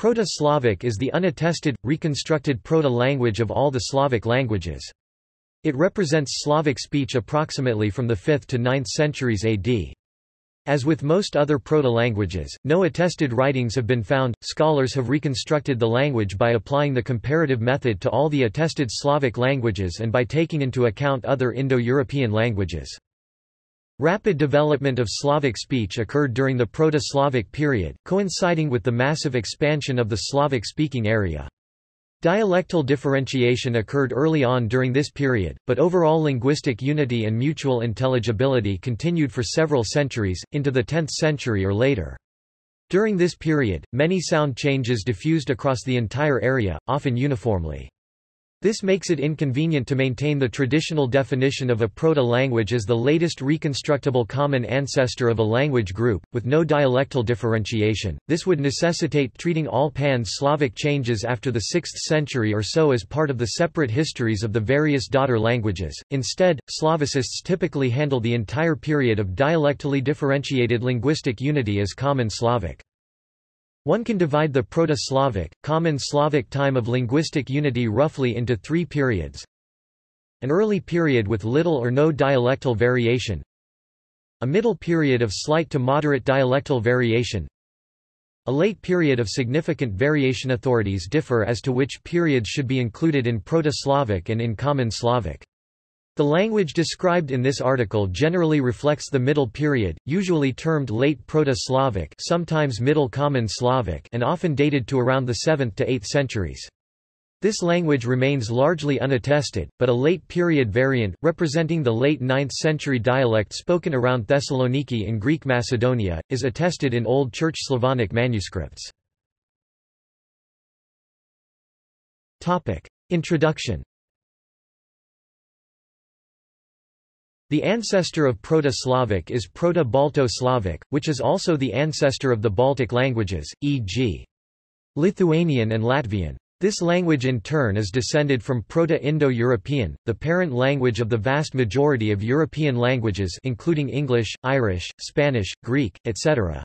Proto-Slavic is the unattested, reconstructed proto-language of all the Slavic languages. It represents Slavic speech approximately from the 5th to 9th centuries AD. As with most other proto-languages, no attested writings have been found. Scholars have reconstructed the language by applying the comparative method to all the attested Slavic languages and by taking into account other Indo-European languages. Rapid development of Slavic speech occurred during the Proto-Slavic period, coinciding with the massive expansion of the Slavic-speaking area. Dialectal differentiation occurred early on during this period, but overall linguistic unity and mutual intelligibility continued for several centuries, into the 10th century or later. During this period, many sound changes diffused across the entire area, often uniformly. This makes it inconvenient to maintain the traditional definition of a proto-language as the latest reconstructible common ancestor of a language group, with no dialectal differentiation. This would necessitate treating all pan-Slavic changes after the 6th century or so as part of the separate histories of the various daughter languages. Instead, Slavicists typically handle the entire period of dialectally differentiated linguistic unity as Common Slavic. One can divide the Proto-Slavic, Common Slavic time of linguistic unity roughly into three periods. An early period with little or no dialectal variation. A middle period of slight to moderate dialectal variation. A late period of significant variation authorities differ as to which periods should be included in Proto-Slavic and in Common Slavic. The language described in this article generally reflects the Middle Period, usually termed Late Proto-Slavic sometimes Middle Common Slavic and often dated to around the 7th to 8th centuries. This language remains largely unattested, but a late period variant, representing the late 9th century dialect spoken around Thessaloniki in Greek Macedonia, is attested in Old Church Slavonic manuscripts. Introduction The ancestor of Proto-Slavic is Proto-Balto-Slavic, which is also the ancestor of the Baltic languages, e.g. Lithuanian and Latvian. This language in turn is descended from Proto-Indo-European, the parent language of the vast majority of European languages including English, Irish, Spanish, Greek, etc.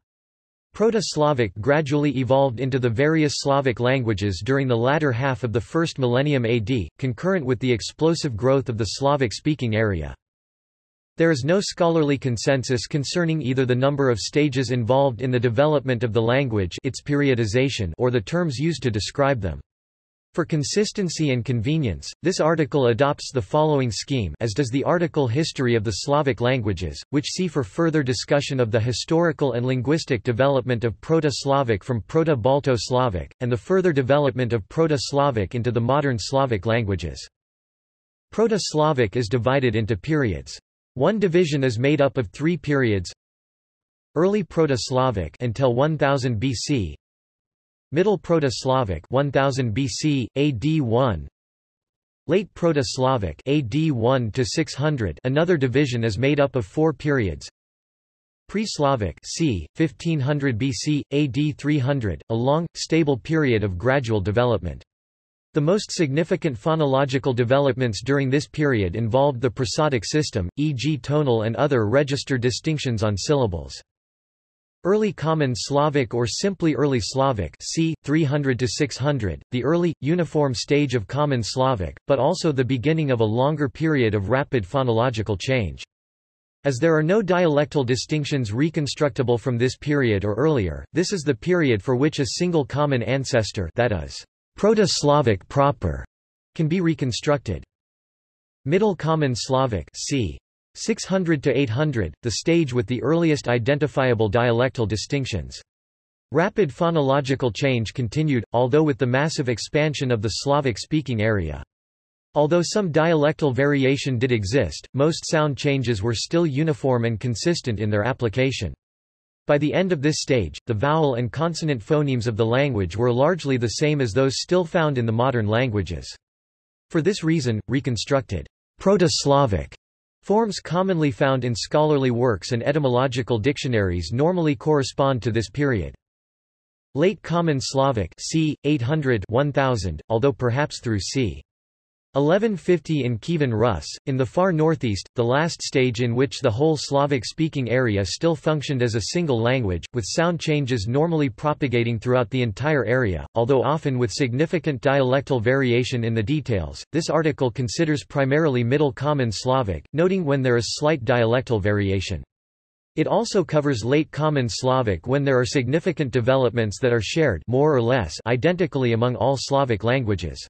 Proto-Slavic gradually evolved into the various Slavic languages during the latter half of the first millennium AD, concurrent with the explosive growth of the Slavic-speaking area. There is no scholarly consensus concerning either the number of stages involved in the development of the language its periodization or the terms used to describe them. For consistency and convenience, this article adopts the following scheme as does the article History of the Slavic Languages, which see for further discussion of the historical and linguistic development of Proto-Slavic from Proto-Balto-Slavic, and the further development of Proto-Slavic into the modern Slavic languages. Proto-Slavic is divided into periods. One division is made up of three periods Early Proto-Slavic until 1000 BC Middle Proto-Slavic 1000 BC AD 1 Late Proto-Slavic AD 1 to 600 Another division is made up of four periods Pre-Slavic c. 1500 BC AD 300 a long stable period of gradual development the most significant phonological developments during this period involved the prosodic system, e.g. tonal and other register distinctions on syllables. Early Common Slavic or simply Early Slavic c. 300–600, the early, uniform stage of Common Slavic, but also the beginning of a longer period of rapid phonological change. As there are no dialectal distinctions reconstructible from this period or earlier, this is the period for which a single common ancestor that is, Proto-Slavic proper can be reconstructed. Middle Common Slavic c. 600 to 800, the stage with the earliest identifiable dialectal distinctions. Rapid phonological change continued, although with the massive expansion of the Slavic-speaking area. Although some dialectal variation did exist, most sound changes were still uniform and consistent in their application. By the end of this stage, the vowel and consonant phonemes of the language were largely the same as those still found in the modern languages. For this reason, reconstructed Proto-Slavic forms commonly found in scholarly works and etymological dictionaries normally correspond to this period. Late Common Slavic c. 800 1000, although perhaps through c. 1150 in Kievan Rus, in the far northeast, the last stage in which the whole Slavic-speaking area still functioned as a single language, with sound changes normally propagating throughout the entire area, although often with significant dialectal variation in the details. This article considers primarily Middle Common Slavic, noting when there is slight dialectal variation. It also covers Late Common Slavic when there are significant developments that are shared more or less identically among all Slavic languages.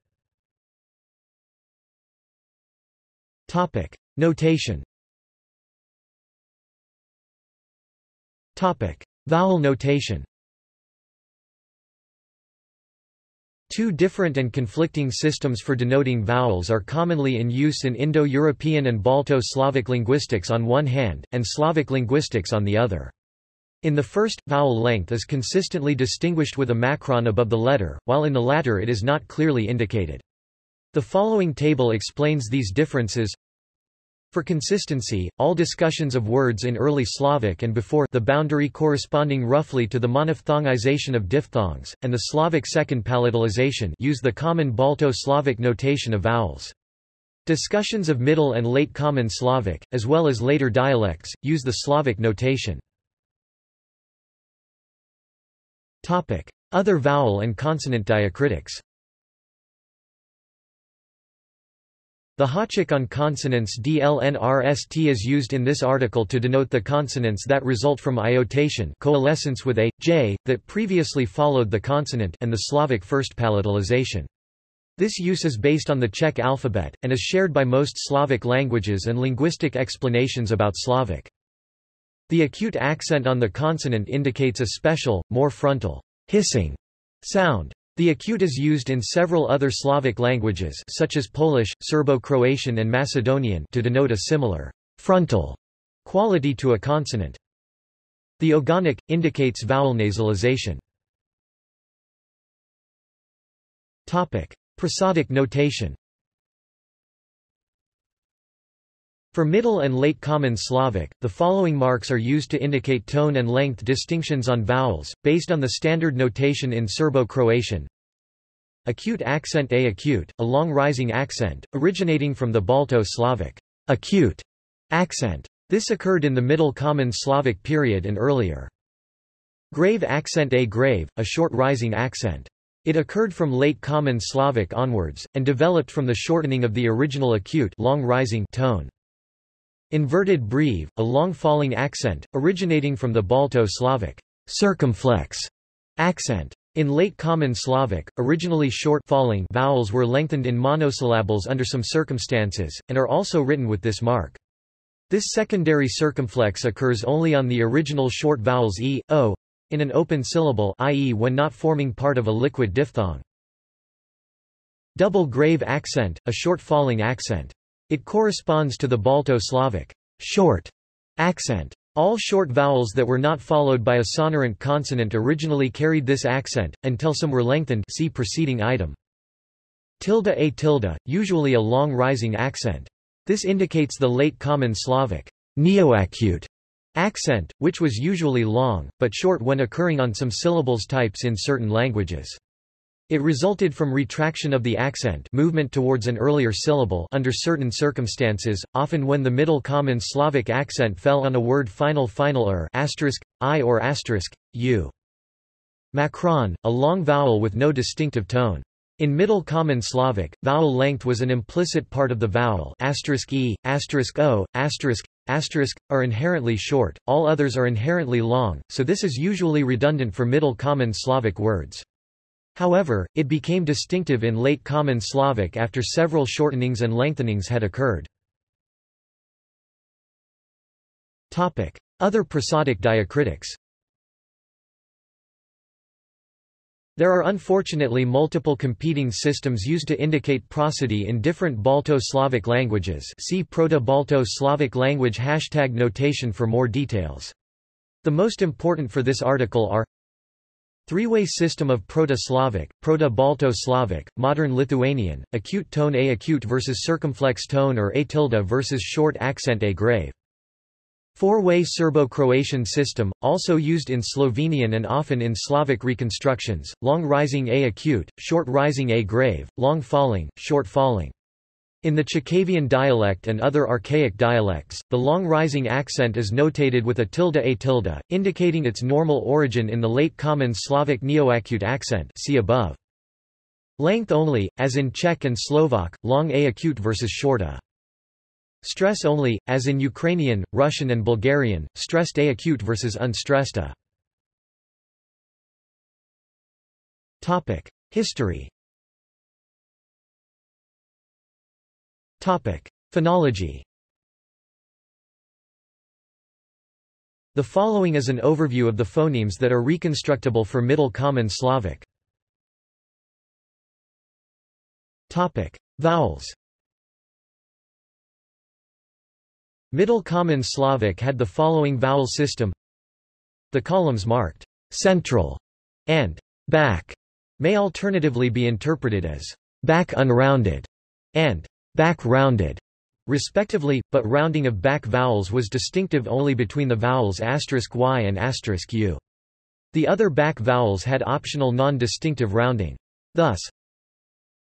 Topic. Notation Topic. Vowel notation Two different and conflicting systems for denoting vowels are commonly in use in Indo-European and Balto-Slavic linguistics on one hand, and Slavic linguistics on the other. In the first, vowel length is consistently distinguished with a macron above the letter, while in the latter it is not clearly indicated. The following table explains these differences. For consistency, all discussions of words in early Slavic and before the boundary corresponding roughly to the monophthongization of diphthongs, and the Slavic second palatalization use the common Balto-Slavic notation of vowels. Discussions of Middle and Late Common Slavic, as well as later dialects, use the Slavic notation. Other vowel and consonant diacritics The háček on consonants DLNRST is used in this article to denote the consonants that result from iotation coalescence with a, j, that previously followed the consonant and the Slavic first palatalization. This use is based on the Czech alphabet, and is shared by most Slavic languages and linguistic explanations about Slavic. The acute accent on the consonant indicates a special, more frontal, hissing sound. The acute is used in several other Slavic languages such as Polish, Serbo-Croatian and Macedonian to denote a similar frontal quality to a consonant. The ogonek, indicates vowel nasalization. Prosodic notation For Middle and Late Common Slavic, the following marks are used to indicate tone and length distinctions on vowels, based on the standard notation in Serbo-Croatian. Acute accent A acute, a long rising accent, originating from the Balto-Slavic acute accent. This occurred in the Middle Common Slavic period and earlier. Grave accent A grave, a short rising accent. It occurred from Late Common Slavic onwards, and developed from the shortening of the original acute long rising tone. Inverted breve, a long falling accent, originating from the Balto-Slavic circumflex accent. In Late Common Slavic, originally short falling vowels were lengthened in monosyllables under some circumstances, and are also written with this mark. This secondary circumflex occurs only on the original short vowels e, o, in an open syllable i.e. when not forming part of a liquid diphthong. Double grave accent, a short falling accent. It corresponds to the Balto-Slavic short accent. All short vowels that were not followed by a sonorant consonant originally carried this accent, until some were lengthened see preceding item. Tilde a tilde, usually a long rising accent. This indicates the late common Slavic neoacute accent, which was usually long, but short when occurring on some syllables types in certain languages. It resulted from retraction of the accent movement towards an earlier syllable under certain circumstances, often when the Middle Common Slavic accent fell on a word final final er asterisk, i or asterisk, u. Macron, a long vowel with no distinctive tone. In Middle Common Slavic, vowel length was an implicit part of the vowel asterisk e, asterisk o, asterisk, asterisk, are inherently short, all others are inherently long, so this is usually redundant for Middle Common Slavic words. However, it became distinctive in Late Common Slavic after several shortenings and lengthenings had occurred. Other prosodic diacritics There are unfortunately multiple competing systems used to indicate prosody in different Balto-Slavic languages see Proto-Balto-Slavic language hashtag notation for more details. The most important for this article are Three-way system of Proto-Slavic, Proto-Balto-Slavic, Modern Lithuanian, acute tone A acute versus circumflex tone or A tilde versus short accent A grave. Four-way Serbo-Croatian system, also used in Slovenian and often in Slavic reconstructions, long rising A acute, short rising A grave, long falling, short falling. In the Chakavian dialect and other archaic dialects, the long rising accent is notated with a tilde a tilde, indicating its normal origin in the late Common Slavic neoacute accent see above. Length only, as in Czech and Slovak, long a acute versus short a. Stress only, as in Ukrainian, Russian and Bulgarian, stressed a acute versus unstressed a. History Phonology The following is an overview of the phonemes that are reconstructible for Middle Common Slavic. Topic: Vowels. Middle Common Slavic had the following vowel system. The columns marked central and back may alternatively be interpreted as back unrounded and back rounded, respectively, but rounding of back vowels was distinctive only between the vowels y and u. The other back vowels had optional non-distinctive rounding. Thus,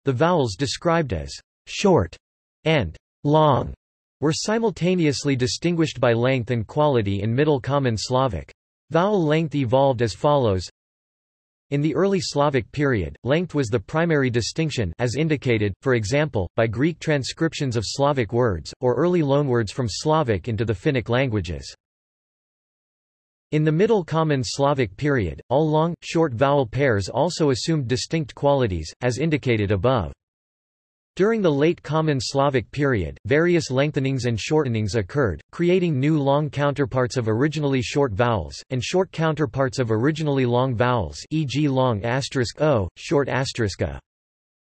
the vowels described as short and long were simultaneously distinguished by length and quality in Middle Common Slavic. Vowel length evolved as follows in the early Slavic period, length was the primary distinction as indicated, for example, by Greek transcriptions of Slavic words, or early loanwords from Slavic into the Finnic languages. In the Middle Common Slavic period, all long, short vowel pairs also assumed distinct qualities, as indicated above. During the late Common Slavic period, various lengthenings and shortenings occurred, creating new long counterparts of originally short vowels, and short counterparts of originally long vowels e.g. long asterisk o, short asterisk a.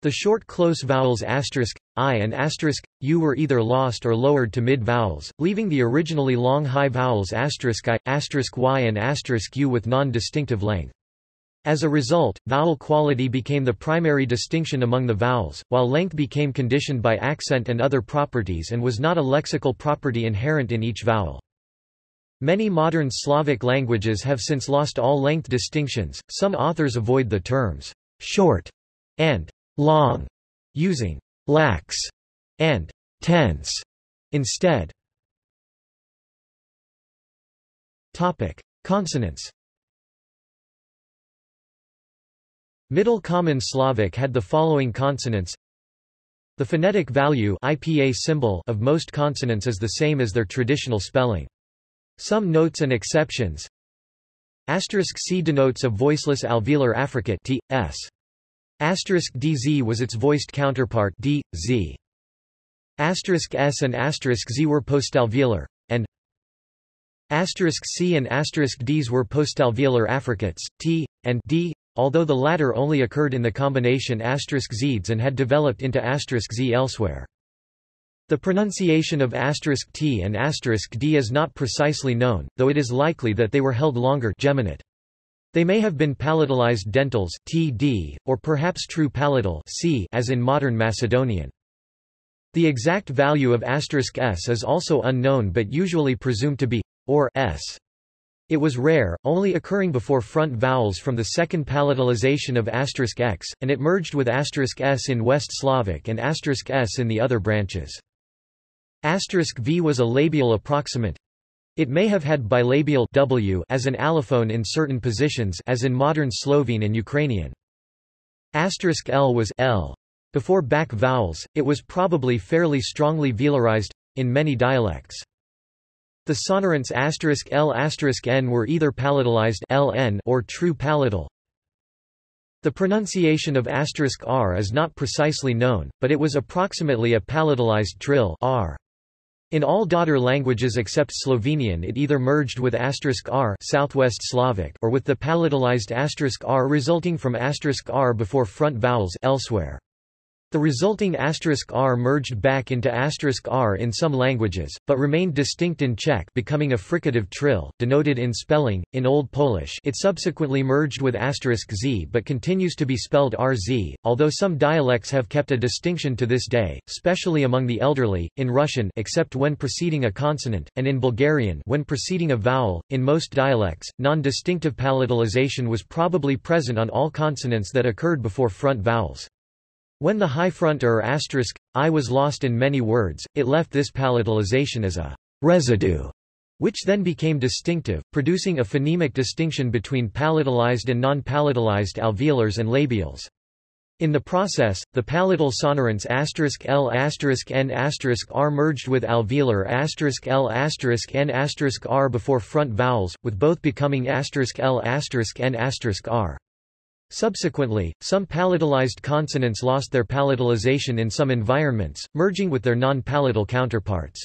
The short close vowels asterisk, i and asterisk, u were either lost or lowered to mid-vowels, leaving the originally long high vowels asterisk i, asterisk y and asterisk u with non-distinctive length. As a result, vowel quality became the primary distinction among the vowels, while length became conditioned by accent and other properties and was not a lexical property inherent in each vowel. Many modern Slavic languages have since lost all length distinctions. Some authors avoid the terms short and long, using lax and tense instead. Topic: Consonants. Middle Common Slavic had the following consonants. The phonetic value IPA symbol of most consonants is the same as their traditional spelling. Some notes and exceptions. Asterisk C denotes a voiceless alveolar affricate t, s. Asterisk DZ was its voiced counterpart d, z. Asterisk S and asterisk Z were postalveolar, and asterisk C and asterisk Ds were postalveolar affricates, t, and d, although the latter only occurred in the combination asterisk *zeds and had developed into asterisk *z elsewhere. The pronunciation of asterisk *t and asterisk *d is not precisely known, though it is likely that they were held longer geminate. They may have been palatalized dentals td, or perhaps true palatal c as in modern Macedonian. The exact value of asterisk s is also unknown but usually presumed to be or s. It was rare, only occurring before front vowels from the second palatalization of asterisk x, and it merged with asterisk s in West Slavic and asterisk s in the other branches. Asterisk v was a labial approximant. It may have had bilabial w as an allophone in certain positions as in modern Slovene and Ukrainian. Asterisk l was l. Before back vowels, it was probably fairly strongly velarized, in many dialects. The sonorants asterisk L n were either palatalized ln or true palatal. The pronunciation of r is not precisely known, but it was approximately a palatalized trill r. In all daughter languages except Slovenian it either merged with r Southwest Slavic or with the palatalized r resulting from r before front vowels elsewhere. The resulting asterisk *r merged back into asterisk *r in some languages, but remained distinct in Czech becoming a fricative trill, denoted in spelling. In Old Polish it subsequently merged with asterisk *z but continues to be spelled rz, although some dialects have kept a distinction to this day, especially among the elderly, in Russian except when preceding a consonant, and in Bulgarian when preceding a vowel. In most dialects, non-distinctive palatalization was probably present on all consonants that occurred before front vowels. When the high front er asterisk, I was lost in many words, it left this palatalization as a residue, which then became distinctive, producing a phonemic distinction between palatalized and non-palatalized alveolars and labials. In the process, the palatal sonorants L N R merged with alveolar L N R before front vowels, with both becoming L N R. Subsequently, some palatalized consonants lost their palatalization in some environments, merging with their non-palatal counterparts.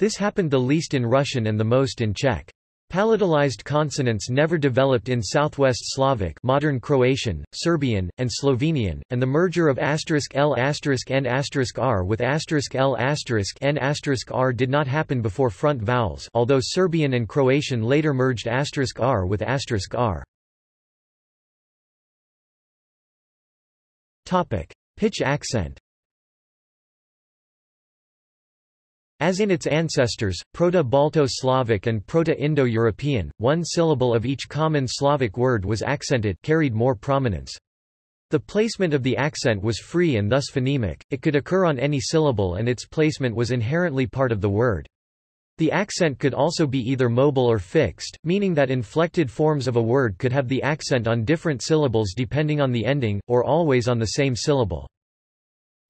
This happened the least in Russian and the most in Czech. Palatalized consonants never developed in Southwest Slavic modern Croatian, Serbian, and Slovenian, and the merger of *l*, *n*, *r* with *l*, *n*, *r* did not happen before front vowels although Serbian and Croatian later merged R with R. Pitch accent As in its ancestors, Proto-Balto-Slavic and Proto-Indo-European, one syllable of each common Slavic word was accented carried more prominence. The placement of the accent was free and thus phonemic, it could occur on any syllable and its placement was inherently part of the word. The accent could also be either mobile or fixed, meaning that inflected forms of a word could have the accent on different syllables depending on the ending, or always on the same syllable.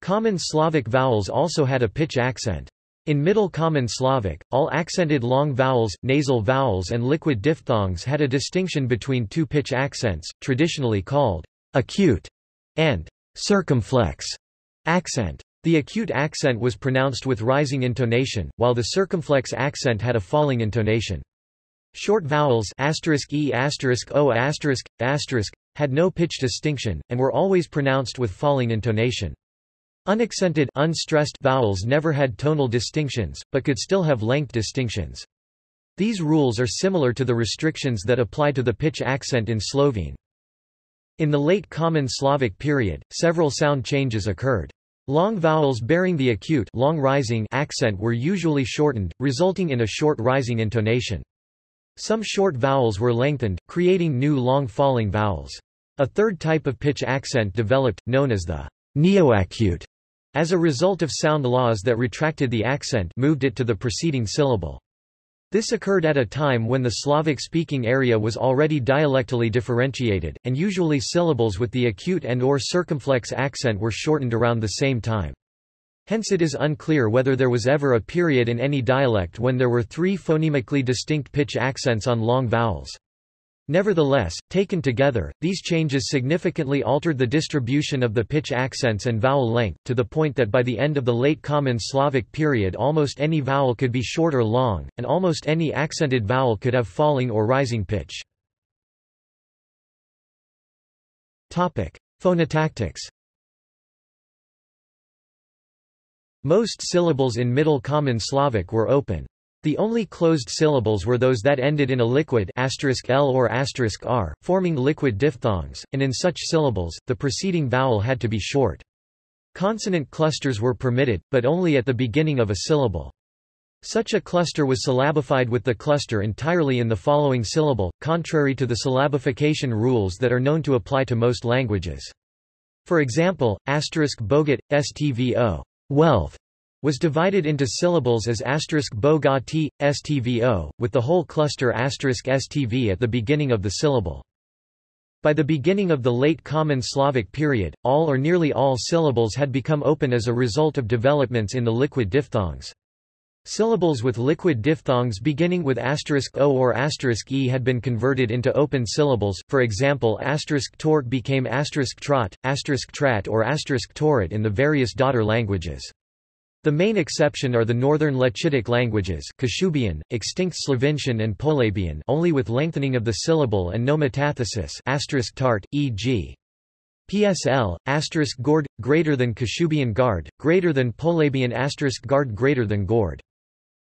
Common Slavic vowels also had a pitch accent. In Middle Common Slavic, all accented long vowels, nasal vowels and liquid diphthongs had a distinction between two pitch accents, traditionally called acute and circumflex accent. The acute accent was pronounced with rising intonation, while the circumflex accent had a falling intonation. Short vowels e o had no pitch distinction, and were always pronounced with falling intonation. Unaccented unstressed vowels never had tonal distinctions, but could still have length distinctions. These rules are similar to the restrictions that apply to the pitch accent in Slovene. In the late Common Slavic period, several sound changes occurred. Long vowels bearing the acute long rising accent were usually shortened, resulting in a short rising intonation. Some short vowels were lengthened, creating new long falling vowels. A third type of pitch accent developed, known as the neoacute, as a result of sound laws that retracted the accent moved it to the preceding syllable. This occurred at a time when the Slavic-speaking area was already dialectally differentiated, and usually syllables with the acute and or circumflex accent were shortened around the same time. Hence it is unclear whether there was ever a period in any dialect when there were three phonemically distinct pitch accents on long vowels. Nevertheless, taken together, these changes significantly altered the distribution of the pitch accents and vowel length, to the point that by the end of the Late Common Slavic period almost any vowel could be short or long, and almost any accented vowel could have falling or rising pitch. Phonotactics Most syllables in Middle Common Slavic were open. The only closed syllables were those that ended in a liquid L or R, forming liquid diphthongs, and in such syllables, the preceding vowel had to be short. Consonant clusters were permitted, but only at the beginning of a syllable. Such a cluster was syllabified with the cluster entirely in the following syllable, contrary to the syllabification rules that are known to apply to most languages. For example, asterisk bogat, stvo, wealth, was divided into syllables as asterisk bogati, stvo, with the whole cluster asterisk stv at the beginning of the syllable. By the beginning of the late Common Slavic period, all or nearly all syllables had become open as a result of developments in the liquid diphthongs. Syllables with liquid diphthongs beginning with asterisk o or asterisk e had been converted into open syllables, for example asterisk tort became asterisk trot, asterisk trat or asterisk torit in the various daughter languages. The main exception are the northern Lechitic languages Kashubian, extinct Slovincian and Polabian only with lengthening of the syllable and no metathesis tart, e.g. PSL, asterisk gord, greater than Kashubian guard, greater than Polabian asterisk guard greater than gord.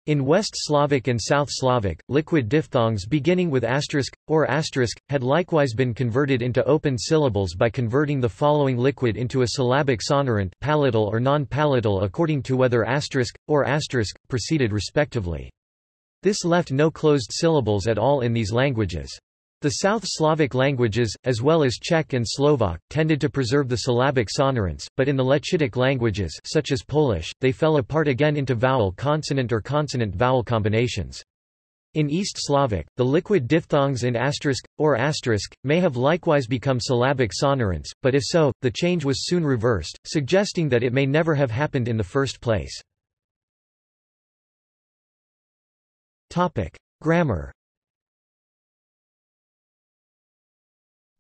In West Slavic and South Slavic, liquid diphthongs beginning with asterisk, or asterisk, had likewise been converted into open syllables by converting the following liquid into a syllabic sonorant palatal or non-palatal according to whether asterisk, or asterisk, preceded respectively. This left no closed syllables at all in these languages. The South Slavic languages, as well as Czech and Slovak, tended to preserve the syllabic sonorants, but in the Lechitic languages such as Polish, they fell apart again into vowel-consonant or consonant-vowel combinations. In East Slavic, the liquid diphthongs in asterisk, or asterisk, may have likewise become syllabic sonorants, but if so, the change was soon reversed, suggesting that it may never have happened in the first place. Grammar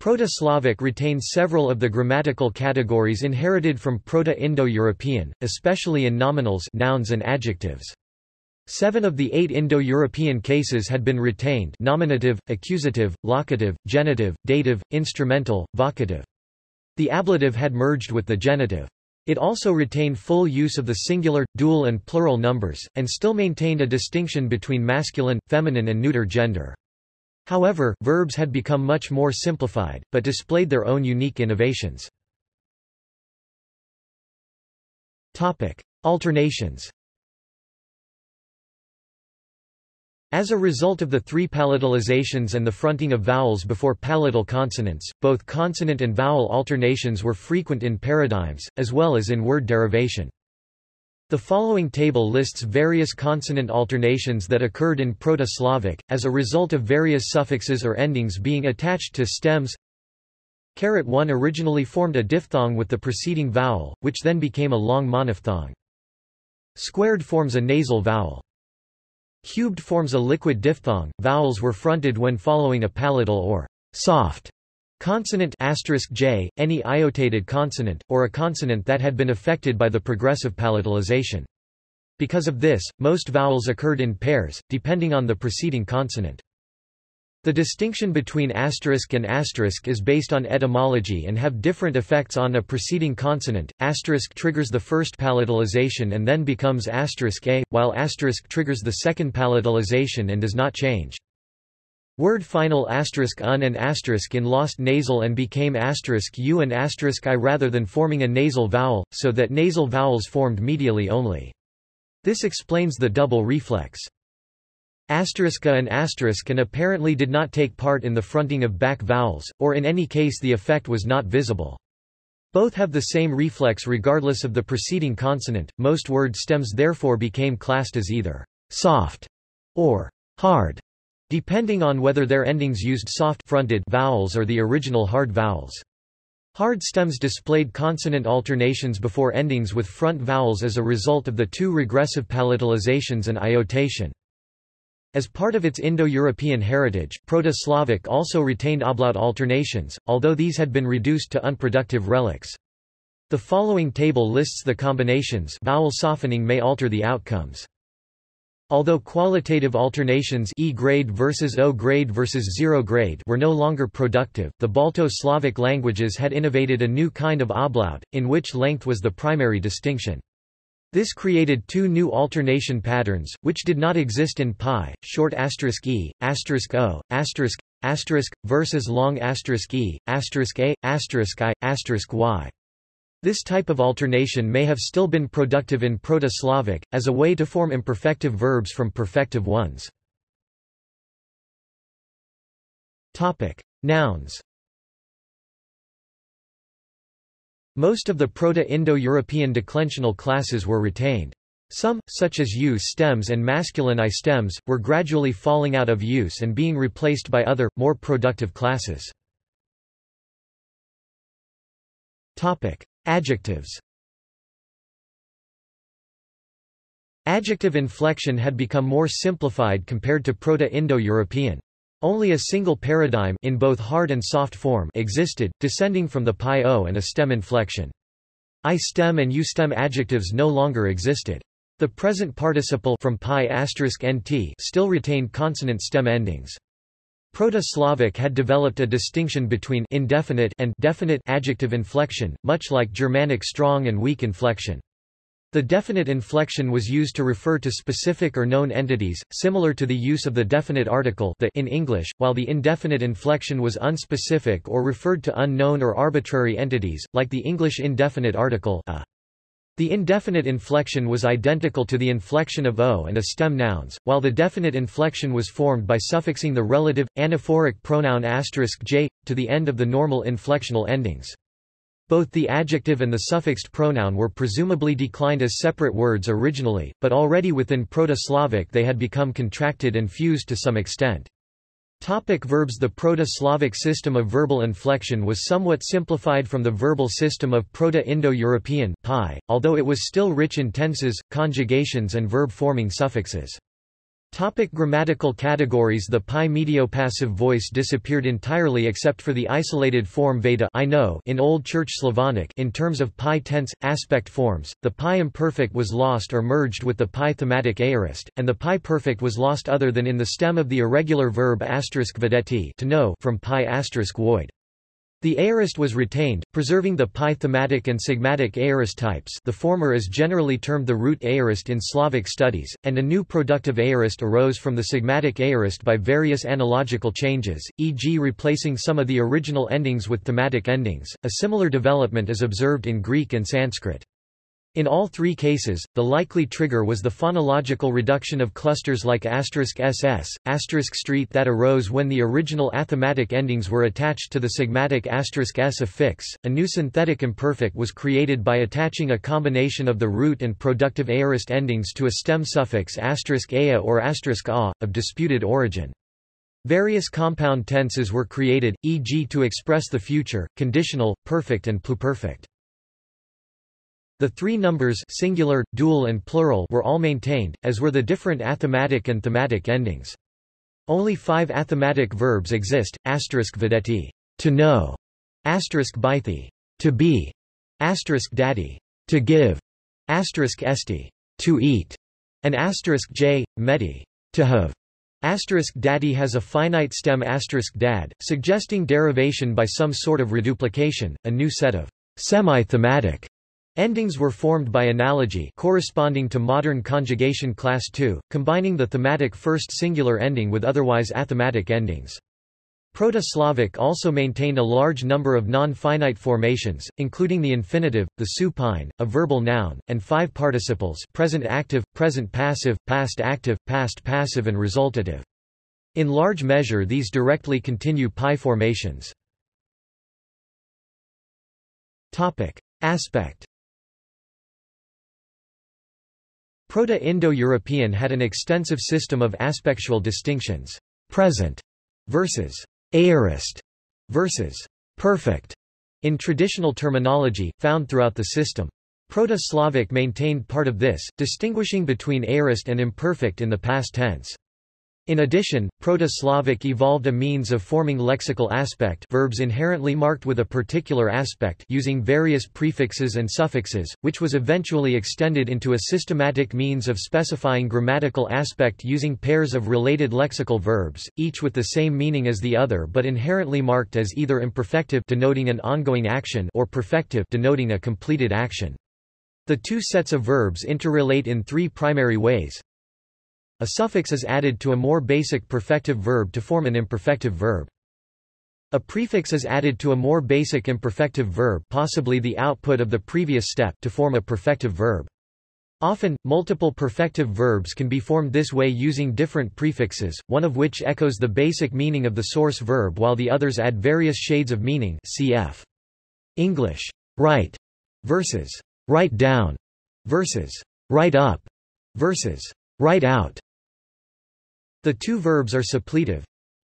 Proto-Slavic retained several of the grammatical categories inherited from Proto-Indo-European, especially in nominals nouns and adjectives. Seven of the eight Indo-European cases had been retained nominative, accusative, locative, genitive, dative, instrumental, vocative. The ablative had merged with the genitive. It also retained full use of the singular, dual and plural numbers, and still maintained a distinction between masculine, feminine and neuter gender. However, verbs had become much more simplified, but displayed their own unique innovations. Topic. Alternations As a result of the three palatalizations and the fronting of vowels before palatal consonants, both consonant and vowel alternations were frequent in paradigms, as well as in word derivation. The following table lists various consonant alternations that occurred in Proto-Slavic, as a result of various suffixes or endings being attached to stems. Carat 1 originally formed a diphthong with the preceding vowel, which then became a long monophthong. Squared forms a nasal vowel. Cubed forms a liquid diphthong. Vowels were fronted when following a palatal or soft Consonant *j, any iotated consonant, or a consonant that had been affected by the progressive palatalization. Because of this, most vowels occurred in pairs, depending on the preceding consonant. The distinction between asterisk and asterisk is based on etymology and have different effects on a preceding consonant. Asterisk triggers the first palatalization and then becomes asterisk a, while asterisk triggers the second palatalization and does not change. Word final asterisk un and asterisk in lost nasal and became asterisk u and asterisk i rather than forming a nasal vowel, so that nasal vowels formed medially only. This explains the double reflex. Asterisk and asterisk and apparently did not take part in the fronting of back vowels, or in any case the effect was not visible. Both have the same reflex regardless of the preceding consonant, most word stems therefore became classed as either soft or hard depending on whether their endings used soft-fronted vowels or the original hard vowels. Hard stems displayed consonant alternations before endings with front vowels as a result of the two regressive palatalizations and iotation. As part of its Indo-European heritage, Proto-Slavic also retained ablaut alternations, although these had been reduced to unproductive relics. The following table lists the combinations vowel softening may alter the outcomes. Although qualitative alternations E grade versus O grade versus 0 grade were no longer productive, the Balto-Slavic languages had innovated a new kind of ablaut, in which length was the primary distinction. This created two new alternation patterns, which did not exist in pi, short asterisk e, asterisk o, asterisk, asterisk, versus long asterisk e, asterisk a, asterisk i, asterisk y. This type of alternation may have still been productive in Proto-Slavic, as a way to form imperfective verbs from perfective ones. Nouns Most of the Proto-Indo-European declensional classes were retained. Some, such as u stems and masculine i stems, were gradually falling out of use and being replaced by other, more productive classes. Adjectives Adjective inflection had become more simplified compared to Proto-Indo-European. Only a single paradigm in both hard and soft form existed, descending from the pi-o and a stem inflection. I-stem and U-stem adjectives no longer existed. The present participle from pi *nt still retained consonant stem endings. Proto-Slavic had developed a distinction between indefinite and definite adjective inflection, much like Germanic strong and weak inflection. The definite inflection was used to refer to specific or known entities, similar to the use of the definite article the in English, while the indefinite inflection was unspecific or referred to unknown or arbitrary entities, like the English indefinite article a. The indefinite inflection was identical to the inflection of o and a stem nouns, while the definite inflection was formed by suffixing the relative, anaphoric pronoun *j, to the end of the normal inflectional endings. Both the adjective and the suffixed pronoun were presumably declined as separate words originally, but already within Proto-Slavic they had become contracted and fused to some extent. Topic verbs The Proto-Slavic system of verbal inflection was somewhat simplified from the verbal system of Proto-Indo-European although it was still rich in tenses, conjugations and verb-forming suffixes. Topic grammatical categories The pi mediopassive voice disappeared entirely except for the isolated form veda I know in Old Church Slavonic in terms of pi tense, aspect forms, the pi imperfect was lost or merged with the pi thematic aorist, and the pi perfect was lost other than in the stem of the irregular verb vedeti to know from pi void. The aorist was retained, preserving the pi thematic and sigmatic aorist types the former is generally termed the root aorist in Slavic studies, and a new productive aorist arose from the sigmatic aorist by various analogical changes, e.g. replacing some of the original endings with thematic endings. A similar development is observed in Greek and Sanskrit. In all three cases, the likely trigger was the phonological reduction of clusters like *ss, street that arose when the original athematic endings were attached to the sigmatic *s affix. A new synthetic imperfect was created by attaching a combination of the root and productive aorist endings to a stem suffix *a or *a, of disputed origin. Various compound tenses were created, e.g. to express the future, conditional, perfect and pluperfect. The three numbers singular, dual and plural were all maintained, as were the different athematic and thematic endings. Only five athematic verbs exist, asterisk vedeti, to know, asterisk bythi, to be, asterisk daddy, to give, asterisk esti, to eat, and asterisk j, meti, to have. Asterisk daddy has a finite stem asterisk dad, suggesting derivation by some sort of reduplication, a new set of semi-thematic Endings were formed by analogy corresponding to modern conjugation class 2, combining the thematic first singular ending with otherwise athematic endings. Proto-Slavic also maintained a large number of non-finite formations, including the infinitive, the supine, a verbal noun, and five participles present active, present passive, past active, past passive and resultative. In large measure these directly continue pi formations. Aspect Proto-Indo-European had an extensive system of aspectual distinctions. Present versus aorist versus perfect in traditional terminology, found throughout the system. Proto-Slavic maintained part of this, distinguishing between aorist and imperfect in the past tense. In addition, Proto-Slavic evolved a means of forming lexical aspect verbs inherently marked with a particular aspect using various prefixes and suffixes, which was eventually extended into a systematic means of specifying grammatical aspect using pairs of related lexical verbs, each with the same meaning as the other but inherently marked as either imperfective denoting an ongoing action or perfective denoting a completed action. The two sets of verbs interrelate in three primary ways. A suffix is added to a more basic perfective verb to form an imperfective verb. A prefix is added to a more basic imperfective verb possibly the output of the previous step to form a perfective verb. Often, multiple perfective verbs can be formed this way using different prefixes, one of which echoes the basic meaning of the source verb while the others add various shades of meaning cf. English, write, versus write down, versus write up, versus write out. The two verbs are suppletive,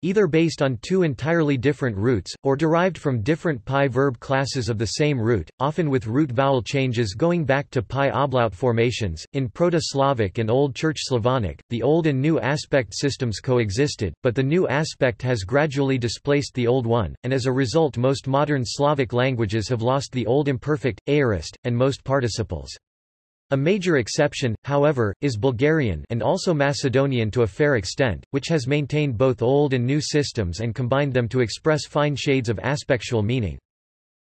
either based on two entirely different roots, or derived from different pi verb classes of the same root, often with root vowel changes going back to pi ablaut formations. In Proto-Slavic and Old Church Slavonic, the old and new aspect systems coexisted, but the new aspect has gradually displaced the old one, and as a result most modern Slavic languages have lost the old imperfect, aorist, and most participles. A major exception, however, is Bulgarian and also Macedonian to a fair extent, which has maintained both old and new systems and combined them to express fine shades of aspectual meaning.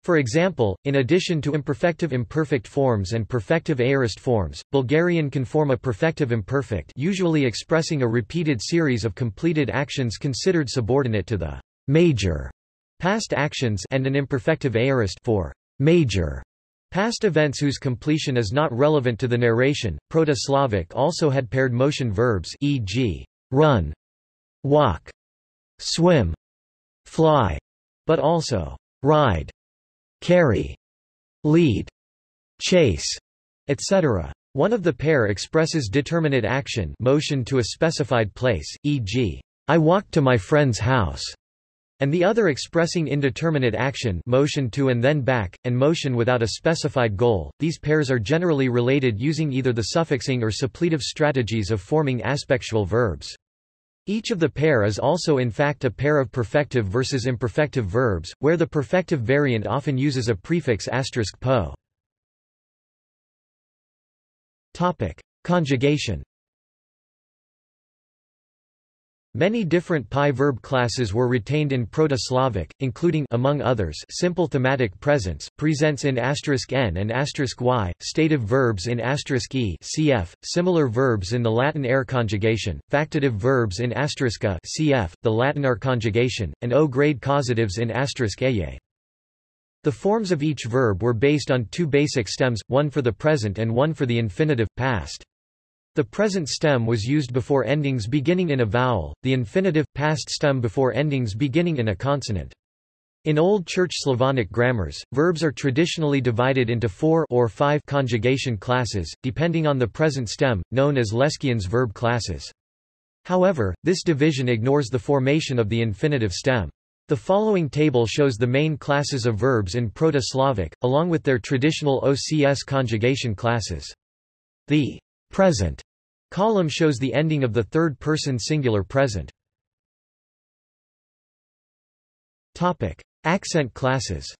For example, in addition to imperfective imperfect forms and perfective aorist forms, Bulgarian can form a perfective imperfect usually expressing a repeated series of completed actions considered subordinate to the major past actions and an imperfective aorist for major Past events whose completion is not relevant to the narration. Proto-Slavic also had paired motion verbs e.g. run, walk, swim, fly, but also ride, carry, lead, chase, etc. One of the pair expresses determinate action motion to a specified place, e.g., I walked to my friend's house, and the other expressing indeterminate action motion to and then back, and motion without a specified goal. These pairs are generally related using either the suffixing or suppletive strategies of forming aspectual verbs. Each of the pair is also in fact a pair of perfective versus imperfective verbs, where the perfective variant often uses a prefix asterisk po. Topic: Conjugation. Many different PIE verb classes were retained in Proto-Slavic, including among others simple thematic presents, presents in n and y, stative verbs in e cf, similar verbs in the Latin air conjugation, factitive verbs in a cf, the Latin are conjugation, and o-grade causatives in *eye. The forms of each verb were based on two basic stems, one for the present and one for the infinitive, past. The present stem was used before endings beginning in a vowel, the infinitive, past stem before endings beginning in a consonant. In Old Church Slavonic grammars, verbs are traditionally divided into four or five conjugation classes, depending on the present stem, known as Leskien's verb classes. However, this division ignores the formation of the infinitive stem. The following table shows the main classes of verbs in Proto-Slavic, along with their traditional OCS conjugation classes. The present column shows the ending of the third-person singular present. Topic: Accent classes.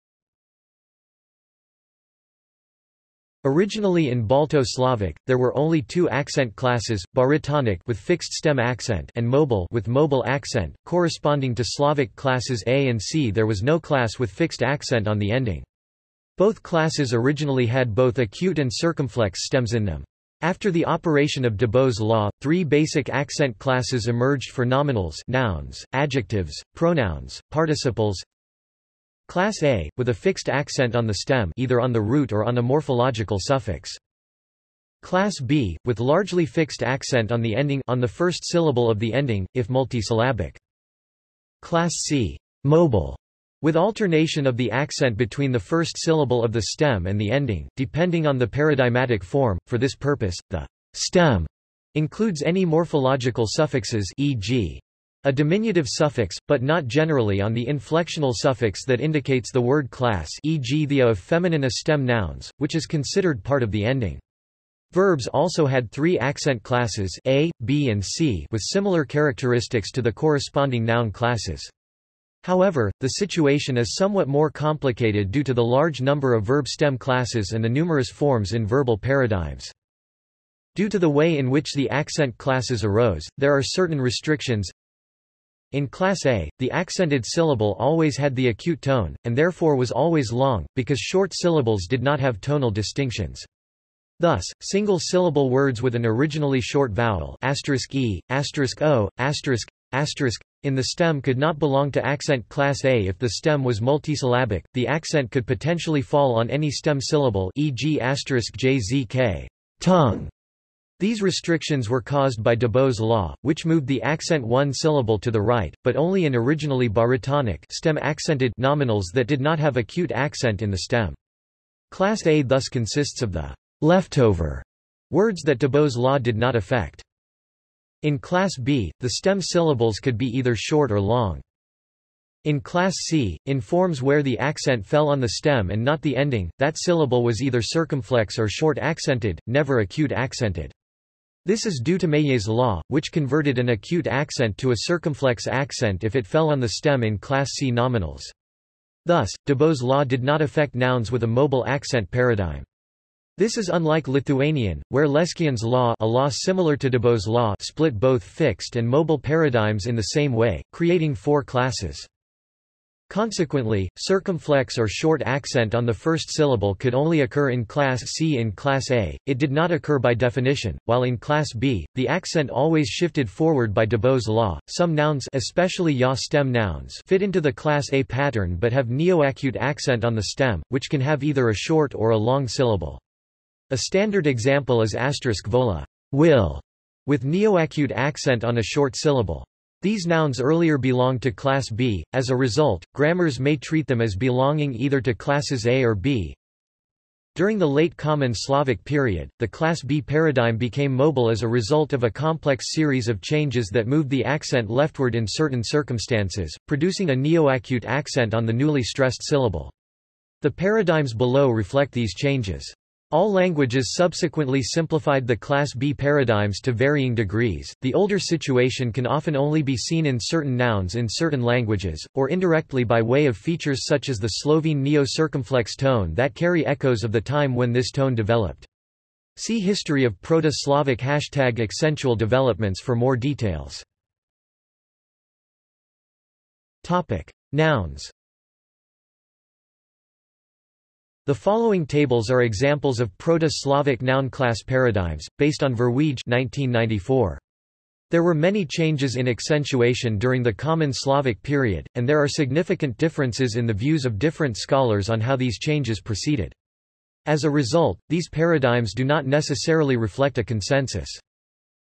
Originally in Balto-Slavic, there were only two accent classes, barytonic with fixed stem accent and mobile with mobile accent, corresponding to Slavic classes A and C there was no class with fixed accent on the ending. Both classes originally had both acute and circumflex stems in them. After the operation of Dybo's law, three basic accent classes emerged for nominals nouns, adjectives, pronouns, participles, Class A, with a fixed accent on the stem either on the root or on a morphological suffix. Class B, with largely fixed accent on the ending on the first syllable of the ending, if multisyllabic. Class C, mobile, with alternation of the accent between the first syllable of the stem and the ending, depending on the paradigmatic form. For this purpose, the stem includes any morphological suffixes e.g. A diminutive suffix, but not generally on the inflectional suffix that indicates the word class e.g. the a of feminine a stem nouns, which is considered part of the ending. Verbs also had three accent classes A, B and C with similar characteristics to the corresponding noun classes. However, the situation is somewhat more complicated due to the large number of verb stem classes and the numerous forms in verbal paradigms. Due to the way in which the accent classes arose, there are certain restrictions, in Class A, the accented syllable always had the acute tone, and therefore was always long, because short syllables did not have tonal distinctions. Thus, single-syllable words with an originally short vowel e, o, in the stem could not belong to accent class A if the stem was multisyllabic, the accent could potentially fall on any stem syllable e.g. jzk tongue, these restrictions were caused by Dybo's law, which moved the accent one syllable to the right, but only in originally barytonic stem accented nominals that did not have acute accent in the stem. Class A thus consists of the leftover words that Dybo's law did not affect. In Class B, the stem syllables could be either short or long. In Class C, in forms where the accent fell on the stem and not the ending, that syllable was either circumflex or short accented, never acute accented. This is due to Meillet's law, which converted an acute accent to a circumflex accent if it fell on the stem in Class C nominals. Thus, Dybo's law did not affect nouns with a mobile accent paradigm. This is unlike Lithuanian, where Leskien's law a law similar to Dybo's law split both fixed and mobile paradigms in the same way, creating four classes. Consequently, circumflex or short accent on the first syllable could only occur in Class C. In Class A, it did not occur by definition, while in Class B, the accent always shifted forward by Dybo's law. Some nouns especially ya stem nouns fit into the Class A pattern but have neoacute accent on the stem, which can have either a short or a long syllable. A standard example is asterisk vola will, with neoacute accent on a short syllable. These nouns earlier belonged to Class B, as a result, grammars may treat them as belonging either to classes A or B. During the late Common Slavic period, the Class B paradigm became mobile as a result of a complex series of changes that moved the accent leftward in certain circumstances, producing a neoacute accent on the newly stressed syllable. The paradigms below reflect these changes. All languages subsequently simplified the Class B paradigms to varying degrees. The older situation can often only be seen in certain nouns in certain languages, or indirectly by way of features such as the Slovene neo-circumflex tone that carry echoes of the time when this tone developed. See History of Proto-Slavic hashtag accentual developments for more details. Topic: Nouns the following tables are examples of Proto-Slavic noun class paradigms, based on Verweij 1994. There were many changes in accentuation during the Common Slavic period, and there are significant differences in the views of different scholars on how these changes proceeded. As a result, these paradigms do not necessarily reflect a consensus.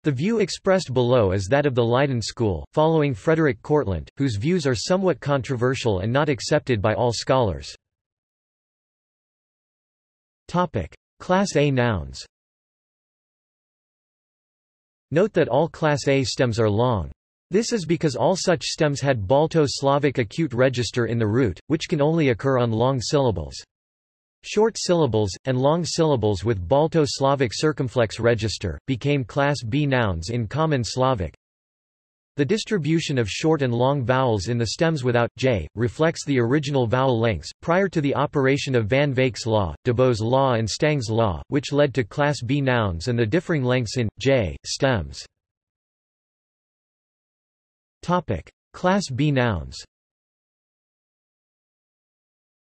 The view expressed below is that of the Leiden school, following Frederik Kortlandt, whose views are somewhat controversial and not accepted by all scholars. Topic. Class A nouns Note that all Class A stems are long. This is because all such stems had Balto-Slavic acute register in the root, which can only occur on long syllables. Short syllables, and long syllables with Balto-Slavic circumflex register, became Class B nouns in Common Slavic, the distribution of short and long vowels in the stems without j reflects the original vowel lengths, prior to the operation of Van Wijk's law, Dybo's law and Stang's law, which led to Class B nouns and the differing lengths in j stems. Topic: Class B nouns.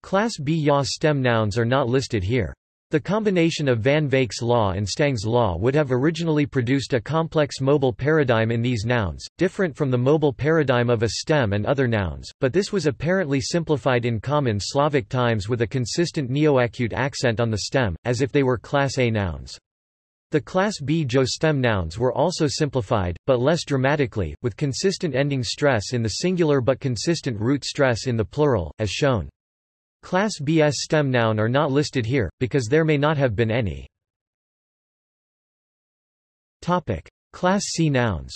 Class B yaw stem nouns are not listed here. The combination of Van Wijk's law and Stang's law would have originally produced a complex mobile paradigm in these nouns, different from the mobile paradigm of a stem and other nouns, but this was apparently simplified in common Slavic times with a consistent neoacute accent on the stem, as if they were Class A nouns. The Class B Jo stem nouns were also simplified, but less dramatically, with consistent ending stress in the singular but consistent root stress in the plural, as shown. Class BS stem noun are not listed here, because there may not have been any. Class C nouns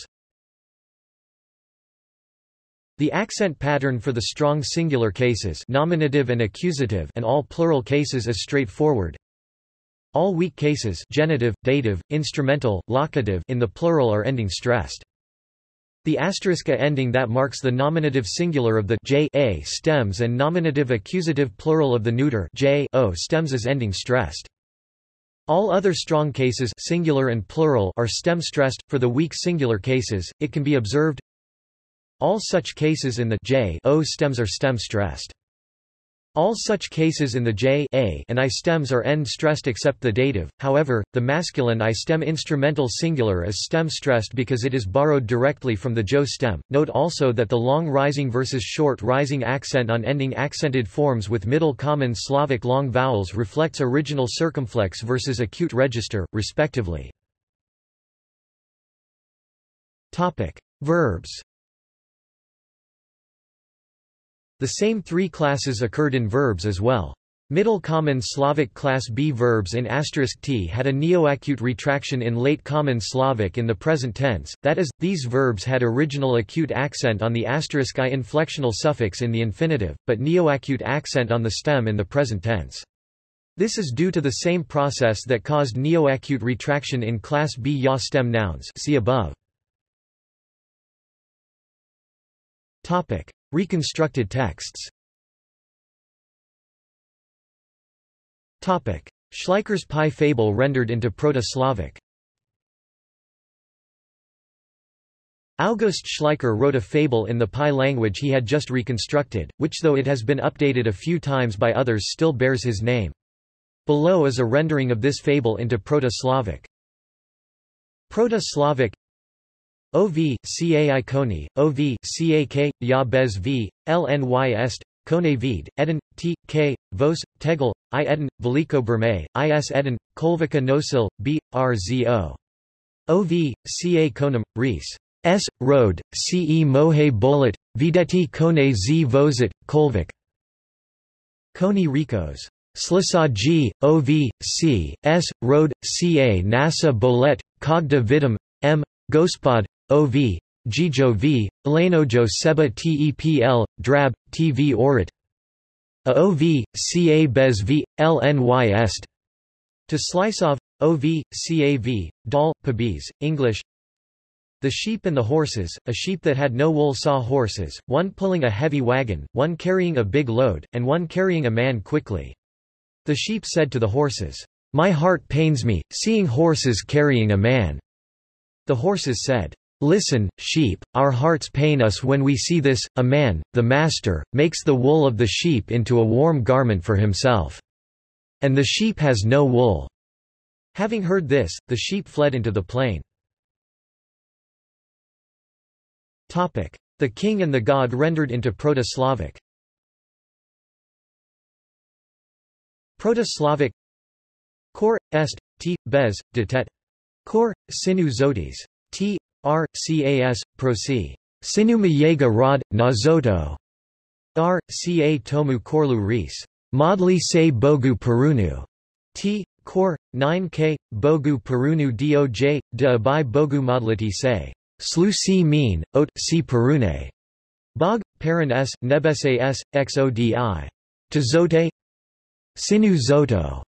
The accent pattern for the strong singular cases nominative and accusative and all plural cases is straightforward. All weak cases genitive, dative, instrumental, locative in the plural are ending stressed. The asterisk a ending that marks the nominative singular of the j a stems and nominative accusative plural of the neuter j o stems is ending stressed. All other strong cases singular and plural are stem stressed. For the weak singular cases, it can be observed all such cases in the j o stems are stem stressed. All such cases in the j a and i stems are end stressed except the dative, however, the masculine i stem instrumental singular is stem stressed because it is borrowed directly from the jo stem. Note also that the long rising versus short rising accent on ending accented forms with Middle Common Slavic long vowels reflects original circumflex versus acute register, respectively. Verbs The same three classes occurred in verbs as well. Middle Common Slavic Class B verbs in asterisk *t had a neoacute retraction in Late Common Slavic in the present tense, that is, these verbs had original acute accent on the asterisk *i inflectional suffix in the infinitive, but neoacute accent on the stem in the present tense. This is due to the same process that caused neoacute retraction in Class B yaw stem nouns see above. Topic. Reconstructed texts Topic. Schleicher's pie fable rendered into Proto-Slavic August Schleicher wrote a fable in the PIE language he had just reconstructed, which though it has been updated a few times by others still bears his name. Below is a rendering of this fable into Proto-Slavic. Proto-Slavic OV, CA Iconi, OV, CAK, Ya Bez V, LNY Est, Kone Vid, Eden, T, K, Vos, Tegel, I Eden, Veliko Burme, IS Eden, Kolvika Nosil, B, R Z O. OV, Ca Konam, Rees. S. Road, Ce Mohe Bolet, Videti Kone Z Vozit, Kolvik. Koni Rikos. Slisaji, OV, C, S, Road, Ca Nasa Bolet, Kogda Vidam, M, Gospod, OV, Gijo V, Elenojo Seba Tepl, Drab, TV Orit AOV, Ca Bez V, LNY Est To slice off, OV, CAV, Dal, Pabiz, English The sheep and the horses, a sheep that had no wool saw horses, one pulling a heavy wagon, one carrying a big load, and one carrying a man quickly. The sheep said to the horses, My heart pains me, seeing horses carrying a man. The horses said, Listen, sheep, our hearts pain us when we see this, a man, the master, makes the wool of the sheep into a warm garment for himself. And the sheep has no wool. Having heard this, the sheep fled into the plain. Topic. The king and the god rendered into Proto-Slavic Proto-Slavic Kor, est, t, bez, detet Kor, sinu zotis. T, R, cas, prosi. Sinu mayega rod, nazoto. R, tomu korlu ris. Modli se bogu perunu. T, Kor, 9k, bogu perunu doj, de abai bogu modliti se. Slu si mean, ot, si perune. Bog, paran s, nebese s, xodi. Tazote Sinu zoto.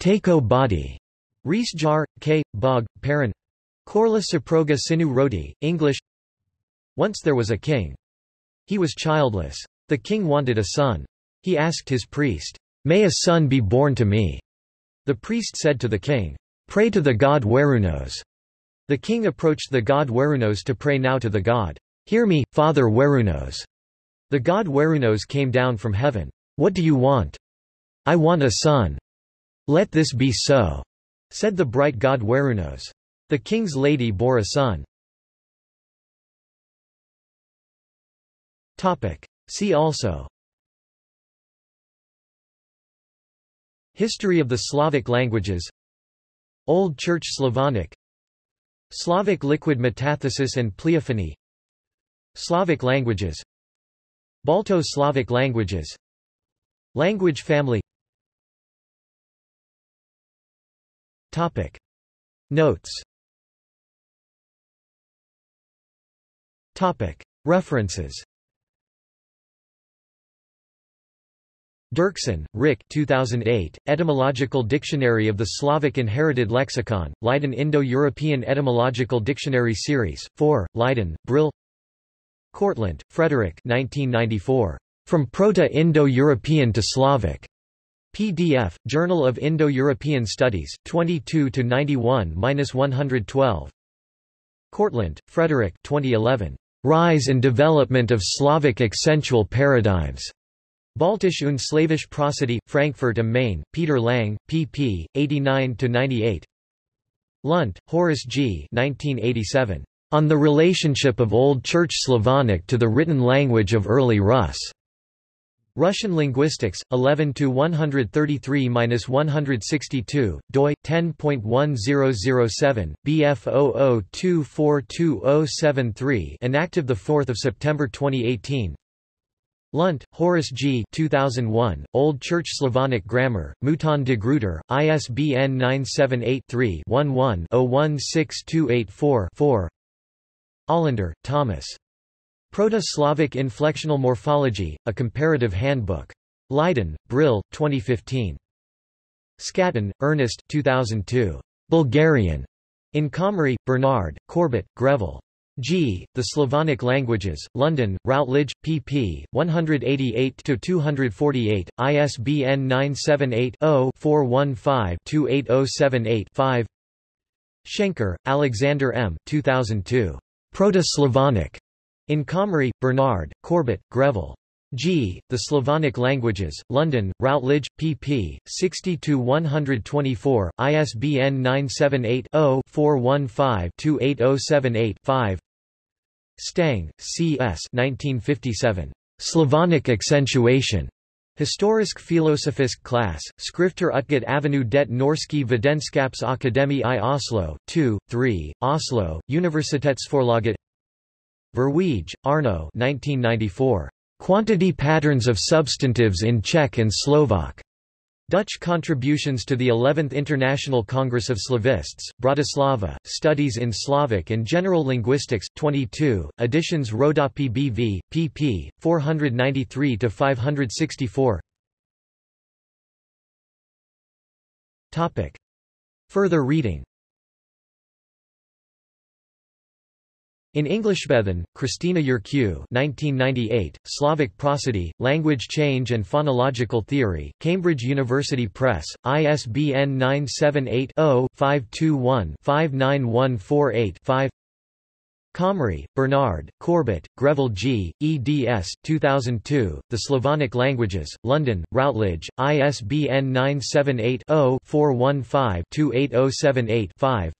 Tako body. Rees jar, k, bog, paran Korla Saproga Sinu Roti, English Once there was a king. He was childless. The king wanted a son. He asked his priest, May a son be born to me. The priest said to the king, Pray to the god Werunos. The king approached the god Werunos to pray now to the god. Hear me, Father Werunos. The god Werunos came down from heaven. What do you want? I want a son. Let this be so, said the bright god Werunos. The king's lady bore a son. See also. History of the Slavic languages. Old Church Slavonic. Slavic liquid metathesis and pleophony Slavic languages. Balto-Slavic languages. Language family. Topic. Notes References Derksen, Rick 2008, Etymological Dictionary of the Slavic Inherited Lexicon, Leiden Indo-European Etymological Dictionary Series, 4, Leiden, Brill Kortlandt, Frederik 1994. From Proto-Indo-European to Slavic. PDF, Journal of Indo-European Studies, 22-91-112. Kortlandt, Frederik 2011. Rise and Development of Slavic Accentual Paradigms. Baltisch und Slavisch Prosody, Frankfurt am Main, Peter Lang, pp. 89-98. Lunt, Horace G. 1987. On the Relationship of Old Church Slavonic to the Written Language of Early Rus. Russian Linguistics, 11 to 133-162, doi 10.1007, BF 00242073, inactive the 4th of September 2018. Lunt, Horace G. 2001, Old Church Slavonic Grammar, Mouton de Gruyter, ISBN 978-3-11-016284-4 Olander, Thomas. Proto-Slavic Inflectional Morphology, A Comparative Handbook. Leiden, Brill, 2015. Scatton, Ernest 2002. Bulgarian. In Comrie, Bernard, Corbett, Greville. G. The Slavonic Languages, London, Routledge, pp. 188-248, ISBN 978-0-415-28078-5 Schenker, Alexander M. 2002. Proto-Slavonic. In Comrie, Bernard, Corbett, Greville. G. The Slavonic Languages, London, Routledge, pp. 60-124, ISBN 978-0-415-28078-5 Stang, C. S. 1957. Slavonic Accentuation. Historisk filosofisk Klasse, Skrifter utgat Avenue det Norske Videnskaps i Oslo, 2, 3, Oslo, Universitetsforlaget Verweij, Arno 1994. Quantity patterns of substantives in Czech and Slovak. Dutch contributions to the 11th International Congress of Slavists, Bratislava, Studies in Slavic and General Linguistics, 22, editions Rodopi BV, pp. 493-564 Further reading In Englishbethen, Christina Urque 1998, Slavic Prosody, Language Change and Phonological Theory, Cambridge University Press, ISBN 978-0-521-59148-5 Comrie, Bernard, Corbett, Greville G., eds. 2002, The Slavonic Languages, London, Routledge, ISBN 978 0 415 28078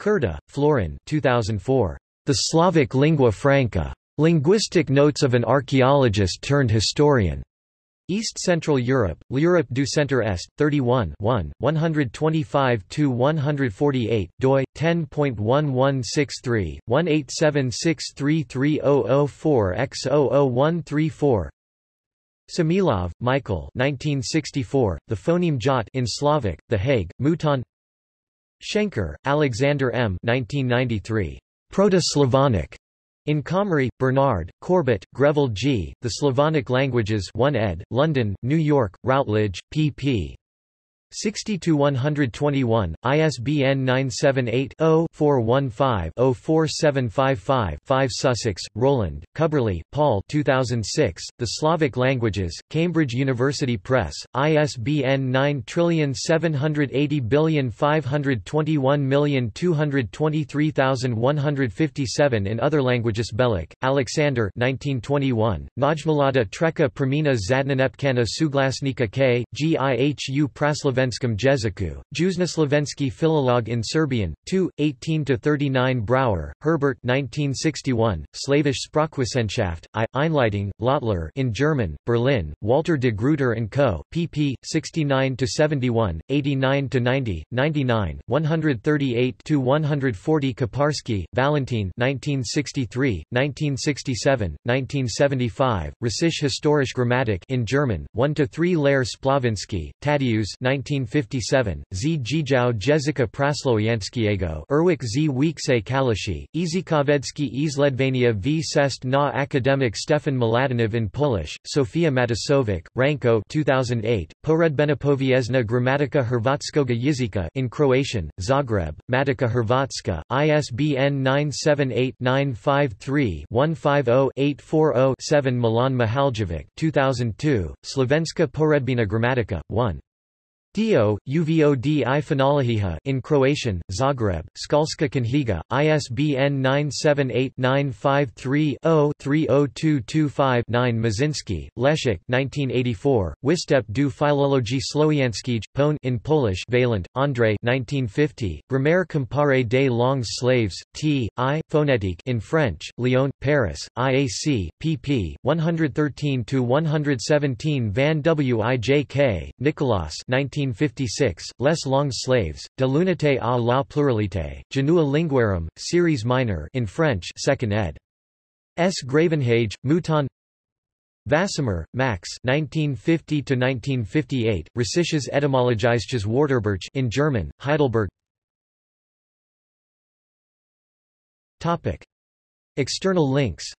Curta, Florin 2004. The Slavic Lingua Franca. Linguistic Notes of an Archaeologist turned Historian. East Central Europe, L'Europe du Centre Est, 31 1, 125-148, doi, 10.1163, 187633004x00134 Samilov, Michael 1964, The Phoneme Jot in Slavic, The Hague, Mouton Schenker, Alexander M. 1993. Proto-Slavonic. In Comrie, Bernard, Corbett, Greville G., The Slavonic Languages 1 ed., London, New York, Routledge, pp. 60-121, ISBN 978-0-415-04755-5 Sussex, Roland, Cubberley, Paul 2006, The Slavic Languages, Cambridge University Press, ISBN 9780521223157 in other languages Belić, Alexander 1921, Najmalada Treka Premina Zadnanepkana Suglasnika K, Gihu Praslaven Slovenskim jeziku, Juznoslovenski Philolog in Serbian, 2, 18–39 Brauer, Herbert 1961, Slavisch Sprachwissenschaft, I, Einleitung, Lottler in German, Berlin, Walter de Gruyter & Co., pp. 69–71, 89–90, 99, 138–140 Kiparsky, Valentin 1963, 1967, 1975, Russisch Historisch Grammatik in German, 1–3 Lehr-Spławiński, Tadeusz 19 1957, Z. Jijau Jezika Praslowianskiego Erwik Z. Wiekse Kalishi, Izikovedski Izledvania v Sest na Akademik Stefan Mladenov in Polish, Sofia Matasović, Ranko 2008, Poredbenopovijesna Gramatika Hrvatskoga Jezika in Croatian, Zagreb, Matica Hrvatska, ISBN 978-953-150-840-7 Milan Mihaljevic 2002, Slovenska Poredbina Gramatika, 1. Dio, Uvod in Croatian, Zagreb, Školska Knjiga, ISBN 978-953-0-30225-9 Moszyński, Leszek 1984, Występ du Filologii Slowiańskiej, Pone in Polish Vaillant, André 1950, Grammaire comparée des langues slaves, T. I. Phonétique in French, Lyon, Paris, IAC, pp. 113-117 Van Wijk, Nicolas 19 1956, Les Longs Slaves, De l'unité à la pluralité, Janua Linguarum, Series Minor in French 2nd ed. S. Gravenhage, Mouton Vasmer, Max 1950–1958, Russisches Etymologisches Wörterbuch in German, Heidelberg External links